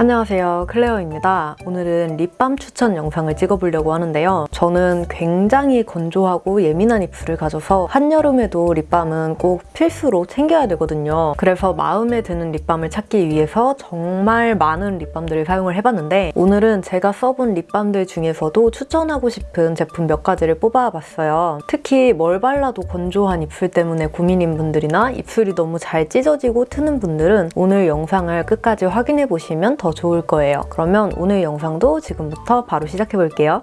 안녕하세요. 클레어입니다. 오늘은 립밤 추천 영상을 찍어보려고 하는데요. 저는 굉장히 건조하고 예민한 입술을 가져서 한여름에도 립밤은 꼭 필수로 챙겨야 되거든요. 그래서 마음에 드는 립밤을 찾기 위해서 정말 많은 립밤들을 사용을 해봤는데 오늘은 제가 써본 립밤들 중에서도 추천하고 싶은 제품 몇 가지를 뽑아봤어요. 특히 뭘 발라도 건조한 입술 때문에 고민인 분들이나 입술이 너무 잘 찢어지고 트는 분들은 오늘 영상을 끝까지 확인해보시면 더 좋을 거예요. 그러면 오늘 영상도 지금부터 바로 시작해 볼게요.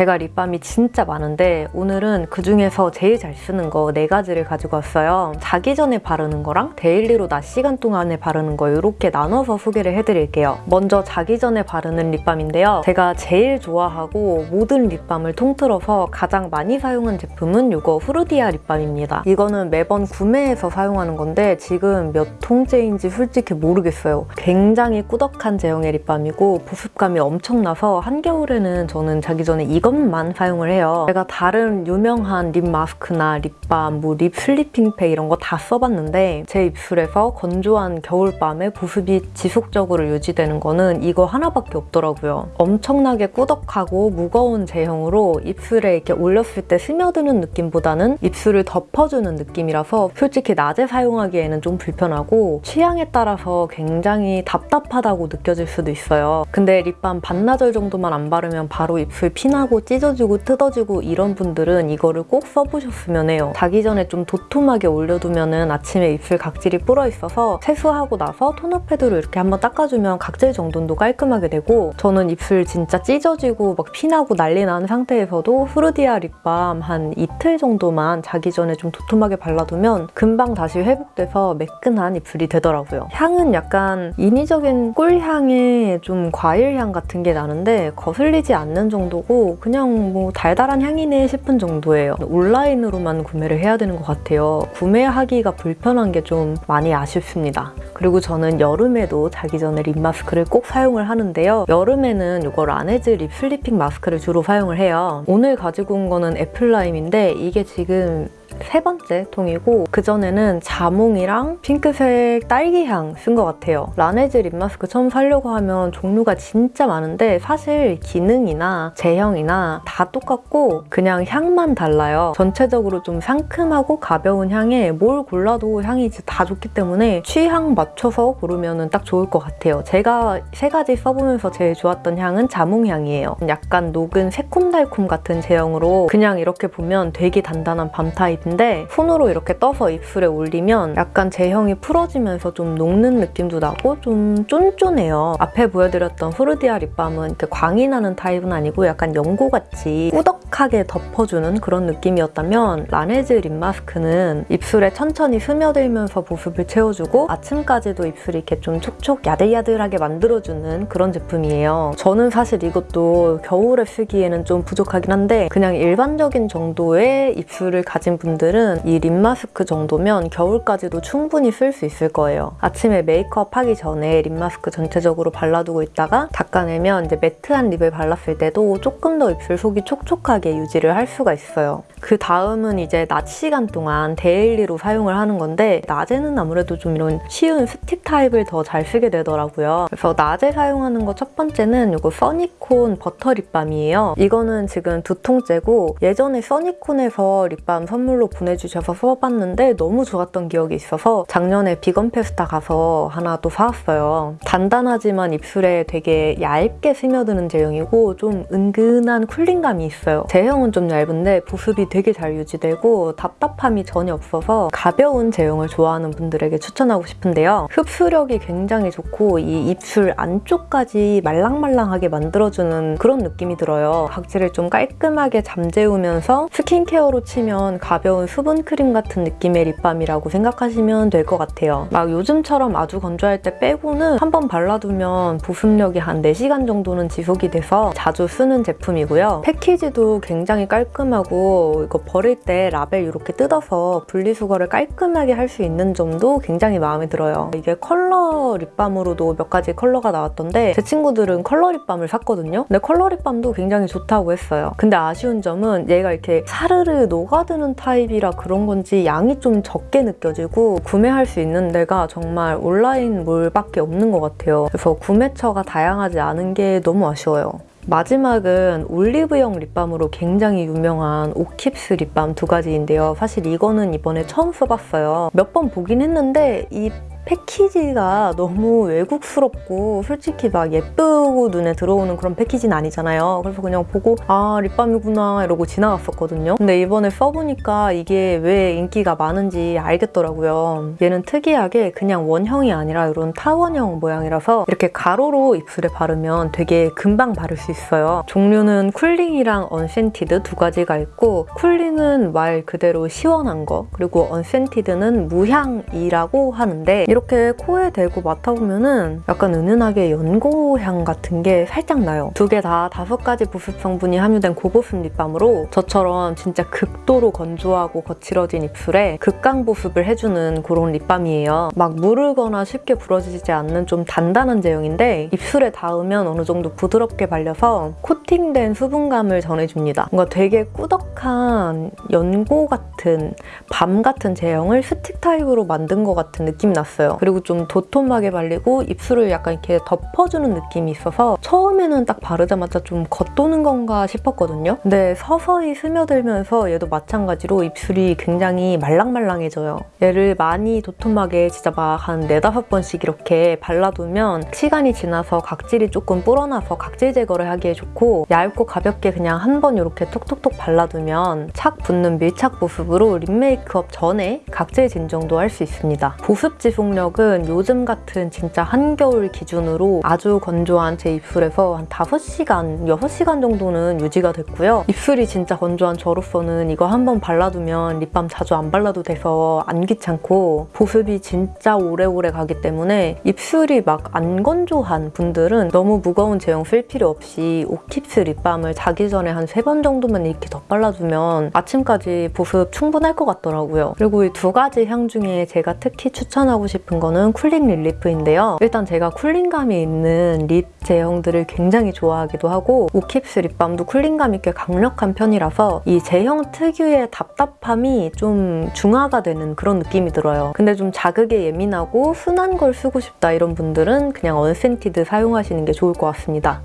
제가 립밤이 진짜 많은데 오늘은 그중에서 제일 잘 쓰는 거 네 가지를 가지고 왔어요. 자기 전에 바르는 거랑 daily로 낮 시간 동안에 바르는 거 이렇게 나눠서 소개를 해드릴게요. 먼저 자기 전에 바르는 립밤인데요. 제가 제일 좋아하고 모든 립밤을 통틀어서 가장 많이 사용한 제품은 이거 후르디아 립밤입니다. 이거는 매번 구매해서 사용하는 건데 지금 몇 통째인지 솔직히 모르겠어요. 굉장히 꾸덕한 제형의 립밤이고 보습감이 엄청나서 한겨울에는 저는 자기 전에 이거 이것만 사용을 해요. 제가 다른 유명한 lip mask나 립밤, 뭐 lip sleeping pack 이런 거 다 써봤는데 제 입술에서 건조한 겨울밤에 보습이 지속적으로 유지되는 거는 이거 하나밖에 없더라고요. 엄청나게 꾸덕하고 무거운 제형으로 입술에 이렇게 올렸을 때 스며드는 느낌보다는 입술을 덮어주는 느낌이라서 솔직히 낮에 사용하기에는 좀 불편하고 취향에 따라서 굉장히 답답하다고 느껴질 수도 있어요. 근데 립밤 반나절 정도만 안 바르면 바로 입술 피나고 찢어지고 뜯어지고 이런 분들은 이거를 꼭 써보셨으면 해요. 자기 전에 좀 도톰하게 올려두면 은 아침에 입술 각질이 불어있어서 세수하고 나서 토너 패드로 이렇게 한번 닦아주면 각질 정돈도 깔끔하게 되고 저는 입술 진짜 찢어지고 막 피나고 난리 나는 상태에서도 후르디아 립밤 한 이틀 정도만 자기 전에 좀 도톰하게 발라두면 금방 다시 회복돼서 매끈한 입술이 되더라고요. 향은 약간 인위적인 꿀향에 좀 과일향 같은 게 나는데 거슬리지 않는 정도고 그냥 뭐 달달한 향이네 싶은 정도예요. 온라인으로만 구매를 해야 되는 것 같아요. 구매하기가 불편한 게 좀 많이 아쉽습니다. 그리고 저는 여름에도 자기 전에 lip mask를 꼭 사용을 하는데요. 여름에는 이거 라네즈 립 슬리핑 마스크를 주로 사용을 해요. 오늘 가지고 온 거는 apple lime인데 이게 지금 세 번째 통이고 그전에는 자몽이랑 핑크색 딸기향 쓴 것 같아요. 라네즈 lip mask 처음 사려고 하면 종류가 진짜 많은데 사실 기능이나 제형이나 다 똑같고 그냥 향만 달라요. 전체적으로 좀 상큼하고 가벼운 향에 뭘 골라도 향이 다 좋기 때문에 취향 맞춰서 고르면 딱 좋을 것 같아요. 제가 세 가지 써보면서 제일 좋았던 향은 자몽향이에요. 약간 녹은 새콤달콤 같은 제형으로 그냥 이렇게 보면 되게 단단한 balm 타입 타입인데 손으로 이렇게 떠서 입술에 올리면 약간 제형이 풀어지면서 좀 녹는 느낌도 나고 좀 쫀쫀해요. 앞에 보여드렸던 후르디아 립밤은 이렇게 광이 나는 타입은 아니고 약간 연고같이 꾸덕하게 덮어주는 그런 느낌이었다면 라네즈 lip mask는 입술에 천천히 스며들면서 보습을 채워주고 아침까지도 입술이 이렇게 좀 촉촉 야들야들하게 만들어주는 그런 제품이에요. 저는 사실 이것도 겨울에 쓰기에는 좀 부족하긴 한데 그냥 일반적인 정도의 입술을 가진 분들 분들은 이 lip mask 정도면 겨울까지도 충분히 쓸 수 있을 거예요. 아침에 메이크업 하기 전에 lip mask 전체적으로 발라두고 있다가 닦아내면 이제 matte한 lip을 발랐을 때도 조금 더 입술 속이 촉촉하게 유지를 할 수가 있어요. 그 다음은 이제 낮 시간 동안 daily로 사용을 하는 건데 낮에는 아무래도 좀 이런 쉬운 스틱 타입을 더 잘 쓰게 되더라고요. 그래서 낮에 사용하는 거 첫 번째는 이거 써니콘 버터 립밤이에요. 이거는 지금 두 통째고 예전에 써니콘에서 립밤 선물로 보내주셔서 써봤는데 너무 좋았던 기억이 있어서 작년에 비건 페스타 가서 하나 또 사왔어요. 단단하지만 입술에 되게 얇게 스며드는 제형이고 좀 은근한 cooling감이 있어요. 제형은 좀 얇은데 보습이 되게 잘 유지되고 답답함이 전혀 없어서 가벼운 제형을 좋아하는 분들에게 추천하고 싶은데요. 흡수력이 굉장히 좋고 이 입술 안쪽까지 말랑말랑하게 만들어주는 그런 느낌이 들어요. 각질을 좀 깔끔하게 잠재우면서 스킨케어로 치면 가벼운 수분 크림 같은 느낌의 립밤이라고 생각하시면 될 것 같아요. 막 요즘처럼 아주 건조할 때 빼고는 한 번 발라두면 보습력이 한 4시간 정도는 지속이 돼서 자주 쓰는 제품이고요. 패키지도 굉장히 깔끔하고 이거 버릴 때 라벨 이렇게 뜯어서 분리수거를 깔끔하게 할 수 있는 점도 굉장히 마음에 들어요. 이게 컬러 립밤으로도 몇 가지 컬러가 나왔던데 제 친구들은 컬러 립밤을 샀거든요. 근데 컬러 립밤도 굉장히 좋다고 했어요. 근데 아쉬운 점은 얘가 이렇게 사르르 녹아드는 타입 타입이라 그런 건지 양이 좀 적게 느껴지고 구매할 수 있는 데가 정말 온라인 몰밖에 없는 것 같아요. 그래서 구매처가 다양하지 않은 게 너무 아쉬워요. 마지막은 올리브영 립밤으로 굉장히 유명한 O'Keeffe's 립밤 두 가지인데요. 사실 이거는 이번에 처음 써봤어요. 몇 번 보긴 했는데 이 패키지가 너무 외국스럽고 솔직히 막 예쁘고 눈에 들어오는 그런 패키지는 아니잖아요. 그래서 그냥 보고 아 립밤이구나 이러고 지나갔었거든요. 근데 이번에 써보니까 이게 왜 인기가 많은지 알겠더라고요. 얘는 특이하게 그냥 원형이 아니라 이런 타원형 모양이라서 이렇게 가로로 입술에 바르면 되게 금방 바를 수 있어요. 종류는 cooling이랑 unscented 두 가지가 있고 cooling은 말 그대로 시원한 거 그리고 unscented는 무향이라고 하는데 이렇게 코에 대고 맡아보면은 약간 은은하게 연고향 같은 게 살짝 나요. 두 개 다 다섯 가지 보습 성분이 함유된 고보습 립밤으로 저처럼 진짜 극도로 건조하고 거칠어진 입술에 극강 보습을 해주는 그런 립밤이에요. 막 무르거나 쉽게 부러지지 않는 좀 단단한 제형인데 입술에 닿으면 어느 정도 부드럽게 발려서 코팅된 수분감을 전해줍니다. 뭔가 되게 꾸덕 한 연고 같은 밤 같은 제형을 스틱 타입으로 만든 것 같은 느낌이 났어요. 그리고 좀 도톰하게 발리고 입술을 약간 이렇게 덮어주는 느낌이 있어서 처음에는 딱 바르자마자 좀 겉도는 건가 싶었거든요. 근데 서서히 스며들면서 얘도 마찬가지로 입술이 굉장히 말랑말랑해져요. 얘를 많이 도톰하게 진짜 막 한 네다섯 번씩 이렇게 발라두면 시간이 지나서 각질이 조금 불어나서 각질 제거를 하기에 좋고 얇고 가볍게 그냥 한 번 이렇게 톡톡톡 발라두면 착 붙는 밀착 보습으로 립 메이크업 전에 각질 진정도 할 수 있습니다. 보습 지속력은 요즘 같은 진짜 한겨울 기준으로 아주 건조한 제 입술에서 한 5시간, 6시간 정도는 유지가 됐고요. 입술이 진짜 건조한 저로서는 이거 한번 발라두면 립밤 자주 안 발라도 돼서 안 귀찮고 보습이 진짜 오래오래 가기 때문에 입술이 막 안 건조한 분들은 너무 무거운 제형 쓸 필요 없이 O'Keeffe's 립밤을 자기 전에 한 세 번 정도만 이렇게 덧발라 주면 아침까지 보습 충분할 것 같더라고요. 그리고 이 두 가지 향 중에 제가 특히 추천하고 싶은 거는 cooling relief인데요. 일단 제가 cooling감이 있는 립 제형들을 굉장히 좋아하기도 하고 O'Keeffe's 립밤도 cooling감이 꽤 강력한 편이라서 이 제형 특유의 답답함이 좀 중화가 되는 그런 느낌이 들어요. 근데 좀 자극에 예민하고 순한 걸 쓰고 싶다 이런 분들은 그냥 unscented 사용하시는 게 좋을 것 같습니다.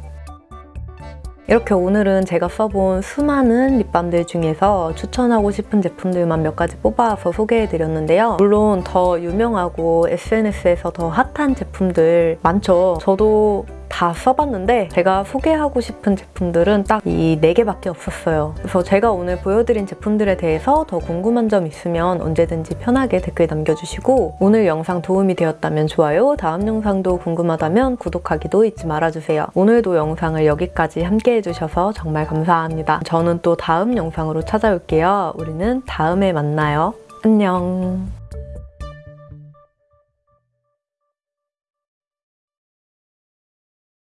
이렇게 오늘은 제가 써본 수많은 립밤들 중에서 추천하고 싶은 제품들만 몇 가지 뽑아서 소개해드렸는데요. 물론 더 유명하고 SNS에서 더 핫한 제품들 많죠. 저도 다 써봤는데 제가 소개하고 싶은 제품들은 딱 이 4개밖에 없었어요. 그래서 제가 오늘 보여드린 제품들에 대해서 더 궁금한 점 있으면 언제든지 편하게 댓글 남겨주시고 오늘 영상 도움이 되었다면 좋아요, 다음 영상도 궁금하다면 구독하기도 잊지 말아주세요. 오늘도 영상을 여기까지 함께 해주셔서 정말 감사합니다. 저는 또 다음 영상으로 찾아올게요. 우리는 다음에 만나요. 안녕.